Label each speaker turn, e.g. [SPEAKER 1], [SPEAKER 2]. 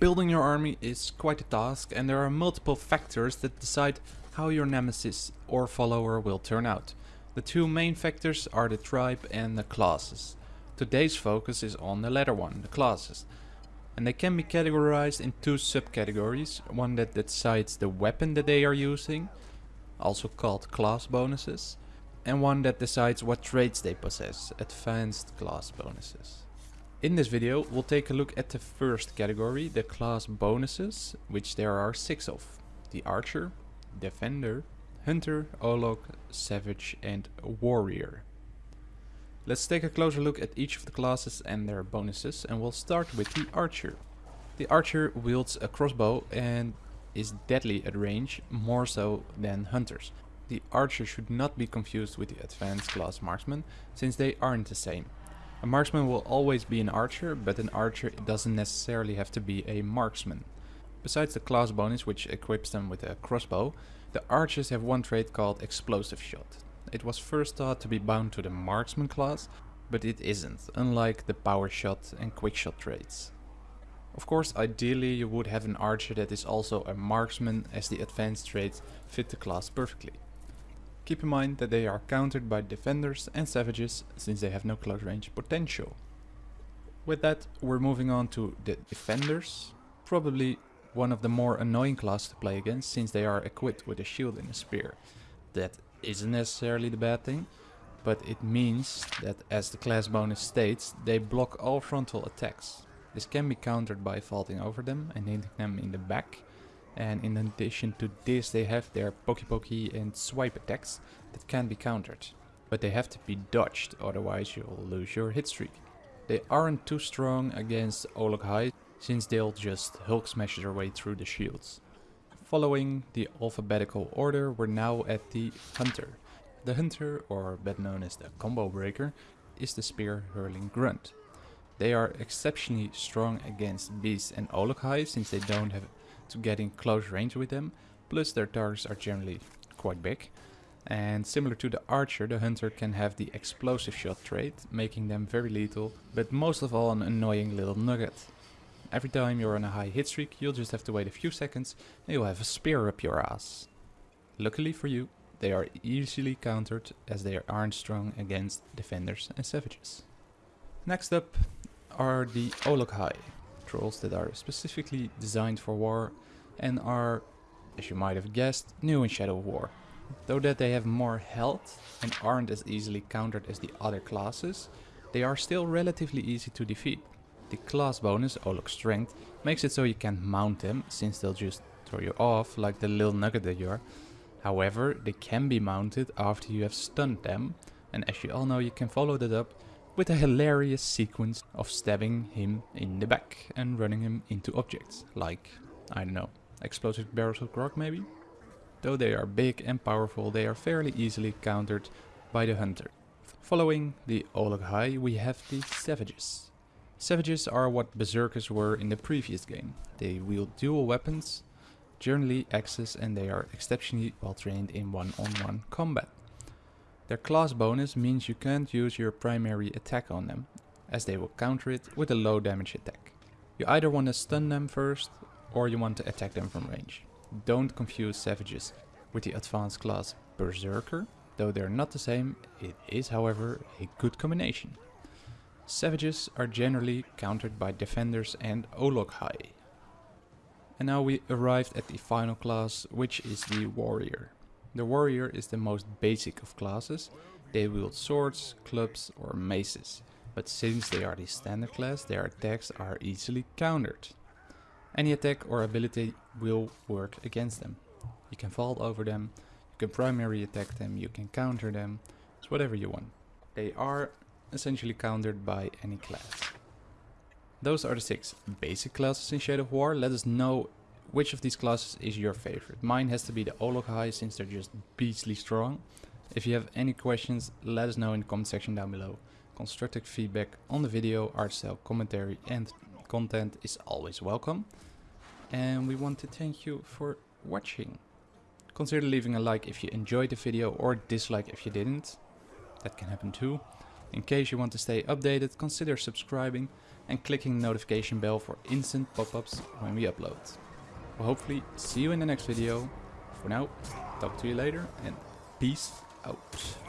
[SPEAKER 1] Building your army is quite a task and there are multiple factors that decide how your nemesis or follower will turn out. The two main factors are the tribe and the classes. Today's focus is on the latter one, the classes. And they can be categorized in two subcategories, one that decides the weapon that they are using, also called class bonuses, and one that decides what traits they possess, advanced class bonuses. In this video we'll take a look at the first category, the class bonuses, which there are six of. The Archer, Defender, Hunter, Olog, Savage and Warrior. Let's take a closer look at each of the classes and their bonuses and we'll start with the Archer. The Archer wields a crossbow and is deadly at range, more so than Hunters. The Archer should not be confused with the Advanced class Marksman, since they aren't the same. A marksman will always be an archer, but an archer doesn't necessarily have to be a marksman. Besides the class bonus which equips them with a crossbow, the archers have one trait called explosive shot. It was first thought to be bound to the marksman class, but it isn't, unlike the power shot and quick shot traits. Of course, ideally you would have an archer that is also a marksman as the advanced traits fit the class perfectly. Keep in mind that they are countered by defenders and savages since they have no close range potential. With that, we're moving on to the defenders. Probably one of the more annoying classes to play against since they are equipped with a shield and a spear. That isn't necessarily the bad thing, but it means that as the class bonus states, they block all frontal attacks. This can be countered by vaulting over them and hitting them in the back, and in addition to this they have their Poke Poke and swipe attacks that can be countered. But they have to be dodged, otherwise you'll lose your hit streak. They aren't too strong against Olog-hai, since they'll just Hulk smash their way through the shields. Following the alphabetical order, we're now at the Hunter. The Hunter, or better known as the Combo Breaker, is the spear hurling grunt. They are exceptionally strong against beasts and Olog-hai since they don't have to get in close range with them, plus their targets are generally quite big. And similar to the archer, the hunter can have the explosive shot trait, making them very lethal, but most of all an annoying little nugget. Every time you're on a high hit streak, you'll just have to wait a few seconds and you'll have a spear up your ass. Luckily for you, they are easily countered as they aren't strong against defenders and savages. Next up are the Olog-hai trolls that are specifically designed for war and are, as you might have guessed, new in Shadow War. Though that they have more health and aren't as easily countered as the other classes, they are still relatively easy to defeat. The class bonus, oh Olog Strength, makes it so you can't mount them, since they'll just throw you off like the little nugget that you are. However, they can be mounted after you have stunned them, and as you all know you can follow that up with a hilarious sequence of stabbing him in the back and running him into objects, like, I don't know, explosive barrels of grog maybe? Though they are big and powerful, they are fairly easily countered by the hunter. Following the Olog-hai, we have the Savages. Savages are what Berserkers were in the previous game. They wield dual weapons, generally axes and they are exceptionally well trained in one-on-one -on -one combat. Their class bonus means you can't use your primary attack on them, as they will counter it with a low damage attack. You either want to stun them first, or you want to attack them from range. Don't confuse Savages with the advanced class Berserker, though they're not the same, it is however a good combination. Savages are generally countered by Defenders and Olog-hai. And now we arrived at the final class, which is the Warrior. The warrior is the most basic of classes. They wield swords, clubs or maces. But since they are the standard class, their attacks are easily countered. Any attack or ability will work against them. You can vault over them, you can primary attack them, you can counter them, it's whatever you want. They are essentially countered by any class. Those are the six basic classes in Shadow of War. Let us know which of these classes is your favorite? Mine has to be the Olog-hai since they're just beastly strong. If you have any questions, let us know in the comment section down below. Constructive feedback on the video, art style, commentary and content is always welcome. And we want to thank you for watching. Consider leaving a like if you enjoyed the video or dislike if you didn't. That can happen too. In case you want to stay updated, consider subscribing and clicking the notification bell for instant pop-ups when we upload. Hopefully see you in the next video. For now, talk to you later and peace out.